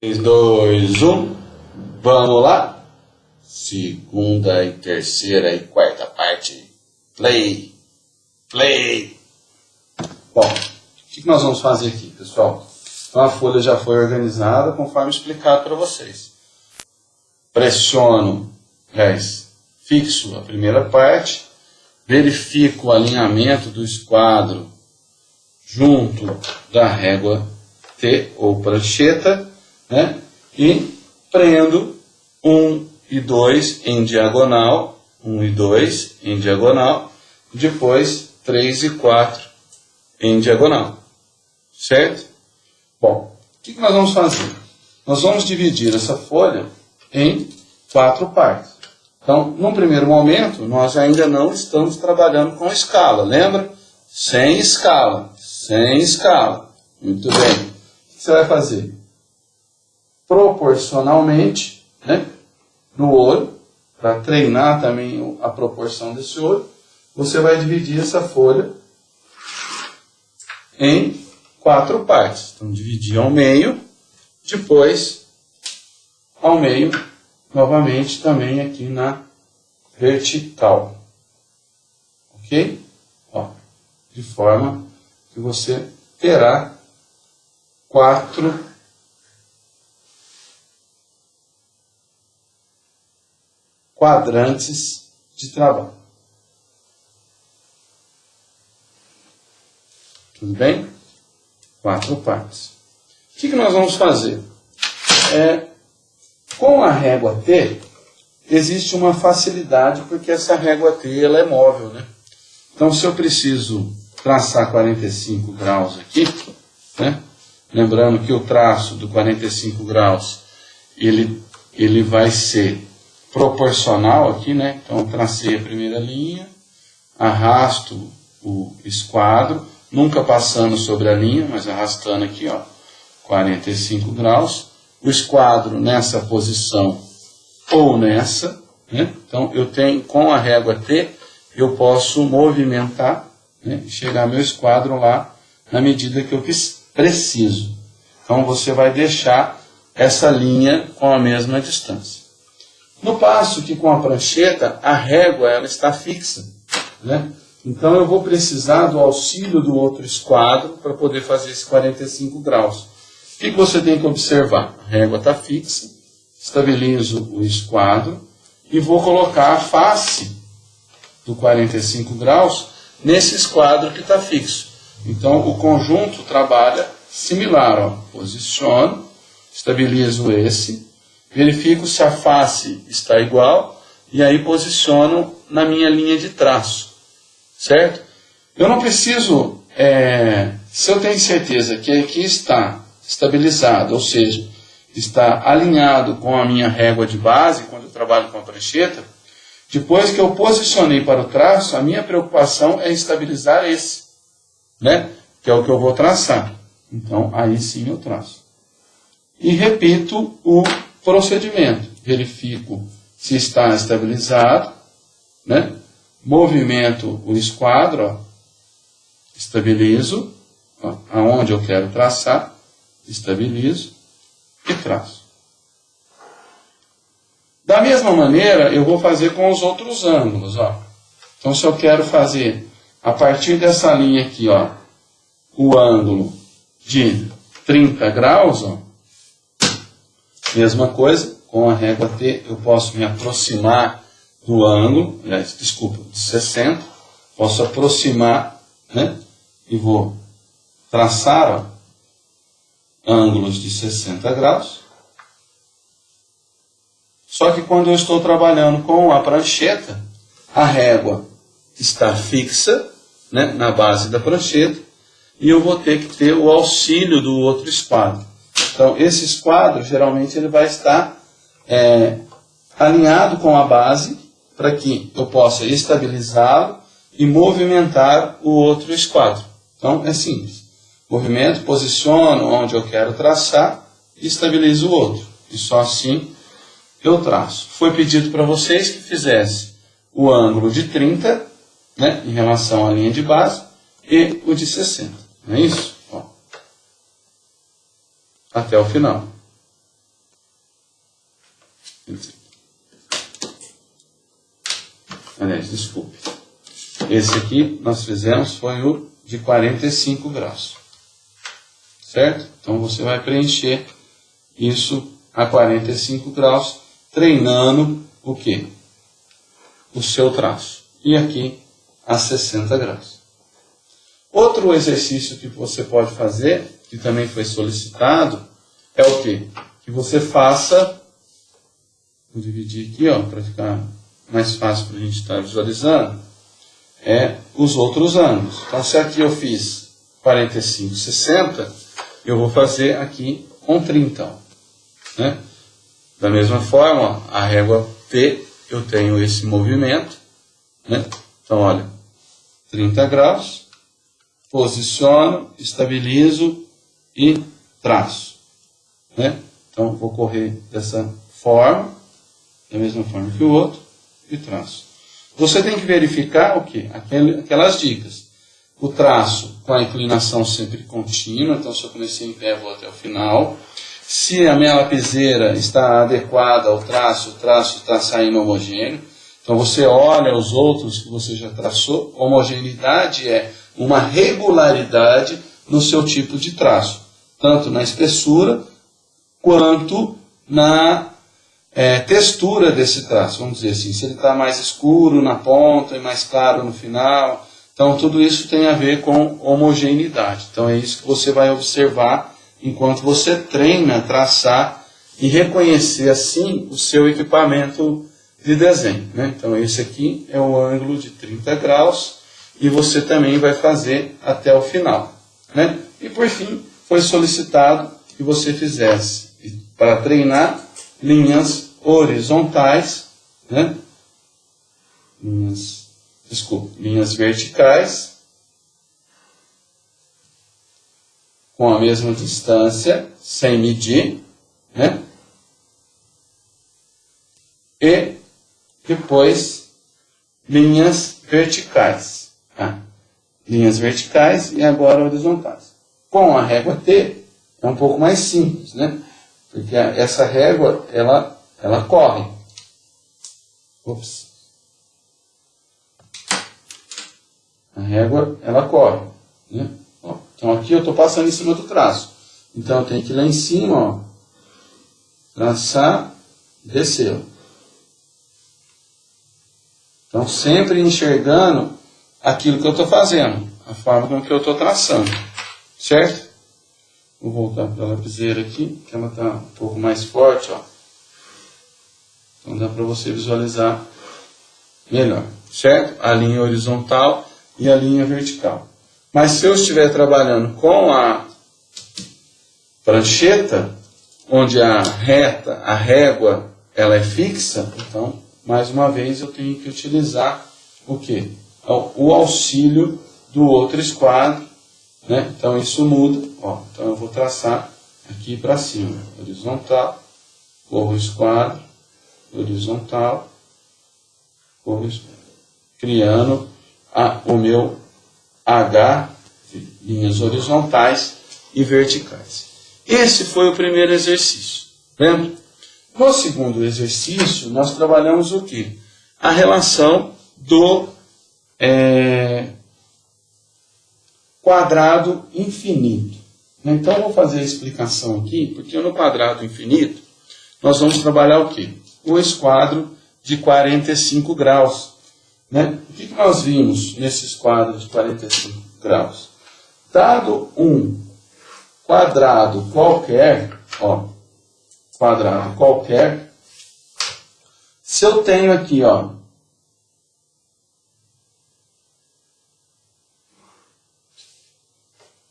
3, 2, 1. Vamos lá? Segunda e terceira e quarta parte. Play. Play. Bom, o que nós vamos fazer aqui, pessoal? Então a folha já foi organizada conforme explicado para vocês. Pressiono, aliás, fixo a primeira parte, verifico o alinhamento do esquadro junto da régua T ou prancheta né? E prendo 1 e 2 em diagonal, 1 e 2 em diagonal, depois 3 e 4 em diagonal, certo? Bom, o que, nós vamos fazer? Nós vamos dividir essa folha em quatro partes. Então, num primeiro momento, nós ainda não estamos trabalhando com escala, lembra? Sem escala, sem escala. Muito bem. O que você vai fazer? Proporcionalmente né, no olho, para treinar também a proporção desse olho, você vai dividir essa folha em quatro partes. Então, dividir ao meio, depois ao meio, novamente também aqui na vertical. Ok? Ó, de forma que você terá quatro quadrantes de trabalho. Tudo bem? Quatro partes. O que, que nós vamos fazer? É, com a régua T, existe uma facilidade, porque essa régua T ela é móvel. Né? Então, se eu preciso traçar 45 graus aqui, né? lembrando que o traço do 45 graus ele, ele vai ser proporcional aqui, né? Então, tracei a primeira linha, arrasto o esquadro, nunca passando sobre a linha, mas arrastando aqui, ó, 45 graus. O esquadro nessa posição ou nessa, né? Então, eu tenho, com a régua T, eu posso movimentar, né? chegar meu esquadro lá na medida que eu preciso. Então, você vai deixar essa linha com a mesma distância. No passo que com a prancheta, a régua ela está fixa. Né? Então eu vou precisar do auxílio do outro esquadro para poder fazer esse 45 graus. O que, você tem que observar? A régua está fixa, estabilizo o esquadro e vou colocar a face do 45 graus nesse esquadro que está fixo. Então o conjunto trabalha similar. Ó. Posiciono, estabilizo esse, verifico se a face está igual e aí posiciono na minha linha de traço, certo? Eu não preciso, é, se eu tenho certeza que aqui está estabilizado, ou seja, está alinhado com a minha régua de base, quando eu trabalho com a prancheta, depois que eu posicionei para o traço, a minha preocupação é estabilizar esse, né? que é o que eu vou traçar. Então, aí sim eu traço. E repito o procedimento. Verifico se está estabilizado, né? movimento o esquadro, ó, estabilizo, ó, aonde eu quero traçar, estabilizo e traço. Da mesma maneira, eu vou fazer com os outros ângulos. Ó. Então, se eu quero fazer, a partir dessa linha aqui, ó, o ângulo de 30 graus, ó, Mesma coisa, com a régua T eu posso me aproximar do ângulo, desculpa, de 60, posso aproximar, né? E vou traçar ó, ângulos de 60 graus. Só que quando eu estou trabalhando com a prancheta, a régua está fixa né, na base da prancheta e eu vou ter que ter o auxílio do outro esquadro. Então, esse esquadro, geralmente, ele vai estar é, alinhado com a base para que eu possa estabilizá-lo e movimentar o outro esquadro. Então, é simples. Movimento, posiciono onde eu quero traçar e estabilizo o outro. E só assim eu traço. Foi pedido para vocês que fizesse o ângulo de 30, né, em relação à linha de base, e o de 60. Não é isso? Até o final. Aliás, desculpe. Esse aqui nós fizemos foi o de 45 graus. Certo? Então você vai preencher isso a 45 graus, treinando o que? O seu traço. E aqui a 60 graus. Outro exercício que você pode fazer, que também foi solicitado, é o que? Que você faça, vou dividir aqui, ó, para ficar mais fácil para a gente estar visualizando, é os outros ângulos. Então, se aqui eu fiz 45, 60, eu vou fazer aqui com 30. Né? Da mesma forma, a régua P, eu tenho esse movimento. Né? Então, olha, 30 graus, posiciono, estabilizo e traço. Né? Então, vou correr dessa forma, da mesma forma que o outro, e traço. Você tem que verificar o que? Aquelas dicas. O traço com a inclinação sempre contínua, então se eu comecei em pé, vou até o final. Se a minha lapiseira está adequada ao traço, o traço está saindo homogêneo. Então você olha os outros que você já traçou. Homogeneidade é uma regularidade no seu tipo de traço, tanto na espessura quanto na é, textura desse traço, vamos dizer assim, se ele está mais escuro na ponta e mais claro no final. Então, tudo isso tem a ver com homogeneidade. Então, é isso que você vai observar enquanto você treina traçar e reconhecer assim o seu equipamento de desenho. Né? Então, esse aqui é o ângulo de 30 graus e você também vai fazer até o final. Né? E, por fim, foi solicitado que você fizesse, para treinar, linhas horizontais, né? linhas, desculpa, linhas verticais, com a mesma distância, sem medir, né? e depois linhas verticais. Tá? Linhas verticais e agora horizontais. Com a régua T é um pouco mais simples, né? Porque essa régua, ela, ela corre. Ops. A régua, ela corre. Né? Ó, então aqui eu estou passando em cima do traço. Então tenho que ir lá em cima, ó, traçar, descer. Então sempre enxergando aquilo que eu estou fazendo, a forma com que eu estou traçando. Certo? Vou voltar para a lapiseira aqui, que ela está um pouco mais forte, ó. Então dá para você visualizar melhor, certo? A linha horizontal e a linha vertical. Mas se eu estiver trabalhando com a prancheta, onde a reta, a régua, ela é fixa, então, mais uma vez, eu tenho que utilizar o quê? O auxílio do outro esquadro né? Então isso muda. Ó. Então eu vou traçar aqui para cima. Horizontal, corro esquadro, horizontal, corro esquadro. Criando a, o meu H, linhas horizontais e verticais. Esse foi o primeiro exercício. Lembra? No segundo exercício, nós trabalhamos o que? A relação do é, quadrado infinito. Então, eu vou fazer a explicação aqui, porque no quadrado infinito, nós vamos trabalhar o quê? O esquadro de 45 graus. Né? O que, nós vimos nesses quadros de 45 graus? Dado um quadrado qualquer, ó, quadrado qualquer, se eu tenho aqui, ó,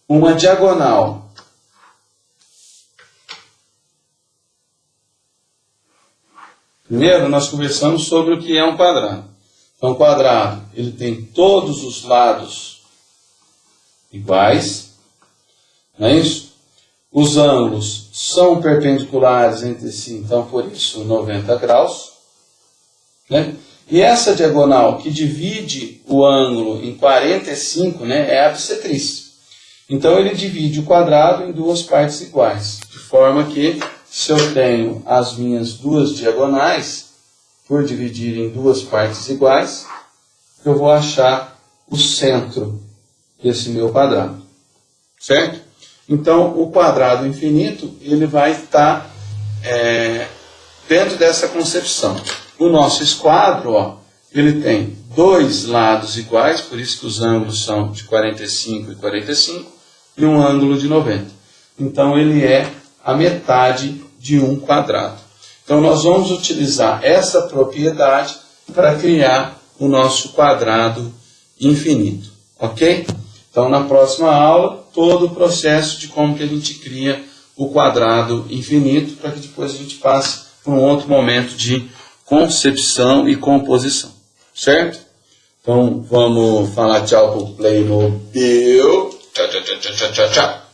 uma diagonal Primeiro, nós conversamos sobre o que é um quadrado. Então, um quadrado, ele tem todos os lados iguais, não é isso? Os ângulos são perpendiculares entre si, então, por isso, 90 graus. Né? E essa diagonal que divide o ângulo em 45 né, é a bissetriz. Então ele divide o quadrado em duas partes iguais, de forma que se eu tenho as minhas duas diagonais, por dividir em duas partes iguais, eu vou achar o centro desse meu quadrado. Certo? Então, o quadrado infinito, ele vai estar é, dentro dessa concepção. O nosso esquadro, ó, ele tem dois lados iguais, por isso que os ângulos são de 45 e 45, e um ângulo de 90. Então, ele é a metade de um quadrado. Então, nós vamos utilizar essa propriedade para criar o nosso quadrado infinito. Ok? Então, na próxima aula, todo o processo de como que a gente cria o quadrado infinito, para que depois a gente passe para um outro momento de concepção e composição. Certo? Então, vamos falar tchau para o Playmobil. Tchau, tchau, tchau, tchau, tchau, tchau.